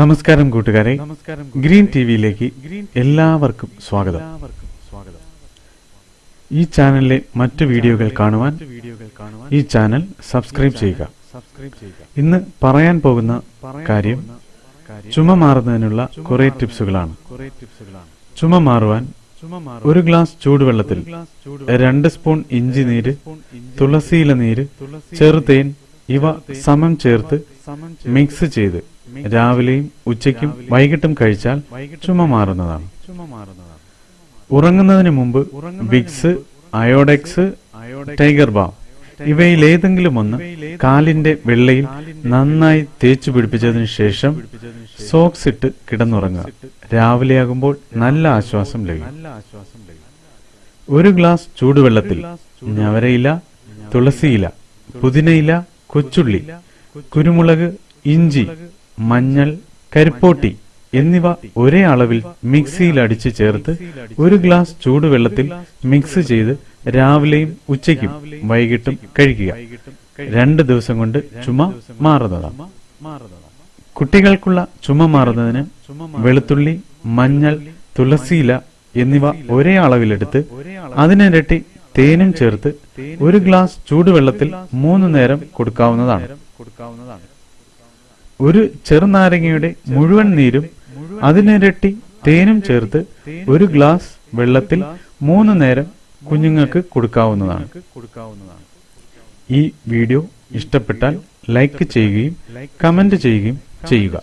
നമസ്കാരം കൂട്ടുകാരെ. നമസ്കാരം ഗ്രീൻ ടി വിയിലേക്ക് എല്ലാവർക്കും സ്വാഗതം. ഈ ചാനലിലെ മറ്റു വീഡിയോകൾ കാണുവാൻ ഈ ചാനൽ സബ്സ്ക്രൈബ് ചെയ്യുക. ഇന്ന് പറയാൻ പോകുന്ന കാര്യം ചുമ മാറുന്നതിനുള്ള കുറെ ടിപ്സുകളാണ്. ചുമ മാറുവാൻ ഒരു ഗ്ലാസ് ചൂടുവെള്ളത്തിൽ രണ്ട് സ്പൂൺ ഇഞ്ചി നീര് തുളസിയില നീര് ചെറുതേൻ ഇവ സമം ചേർത്ത് മിക്സ് ചെയ്ത് രാവിലെയും ഉച്ചയ്ക്കും വൈകിട്ടും കഴിച്ചാൽ ചുമ മാറുന്നതാണ്. ഉറങ്ങുന്നതിന് മുമ്പ് വിക്സ് അയോഡെക്സ് ടൈഗർ ബാം ഇവയിലേതെങ്കിലും ഒന്ന് കാലിന്റെ വെള്ളയിൽ നന്നായി തേച്ചു പിടിപ്പിച്ചതിന് ശേഷം സോക്സ് ഇട്ട് കിടന്നുറങ്ങുക. രാവിലെയാകുമ്പോൾ നല്ല ആശ്വാസം ലഭിക്കും. ഒരു ഗ്ലാസ് ചൂടുവെള്ളത്തിൽ ഞവരയില തുളസിയില പുതിനയില കൊച്ചുള്ളി കുരുമുളക് ഇഞ്ചി മഞ്ഞൾ കരിപ്പോട്ടി എന്നിവ ഒരേ അളവിൽ മിക്സിയിൽ അടിച്ചു ചേർത്ത് ഒരു ഗ്ലാസ് ചൂടുവെള്ളത്തിൽ മിക്സ് ചെയ്ത് രാവിലെയും ഉച്ചയ്ക്കും വൈകിട്ടും കഴിക്കുക. രണ്ട് ദിവസം കൊണ്ട് ചുമ മാറുന്നതാണ്. കുട്ടികൾക്കുള്ള ചുമ മാറുന്നതിന് വെളുത്തുള്ളി മഞ്ഞൾ തുളസിയില എന്നിവ ഒരേ അളവിലെടുത്ത് അതിനിരട്ടി തേനും ചേർത്ത് ഒരു ഗ്ലാസ് ചൂടുവെള്ളത്തിൽ മൂന്ന് നേരം കൊടുക്കാവുന്നതാണ് കൊടുക്കാവുന്നതാണ്. ഒരു ചെറുനാരങ്ങയുടെ മുഴുവൻ നീരും അതിനിരട്ടി തേനും ചേർത്ത് ഒരു ഗ്ലാസ് വെള്ളത്തിൽ മൂന്ന് നേരം കുഞ്ഞുങ്ങൾക്ക് കൊടുക്കാവുന്നതാണ്. ഈ വീഡിയോ ഇഷ്ടപ്പെട്ടാൽ ലൈക്ക് ചെയ്യുകയും കമന്റ് ചെയ്യുകയും ചെയ്യുക.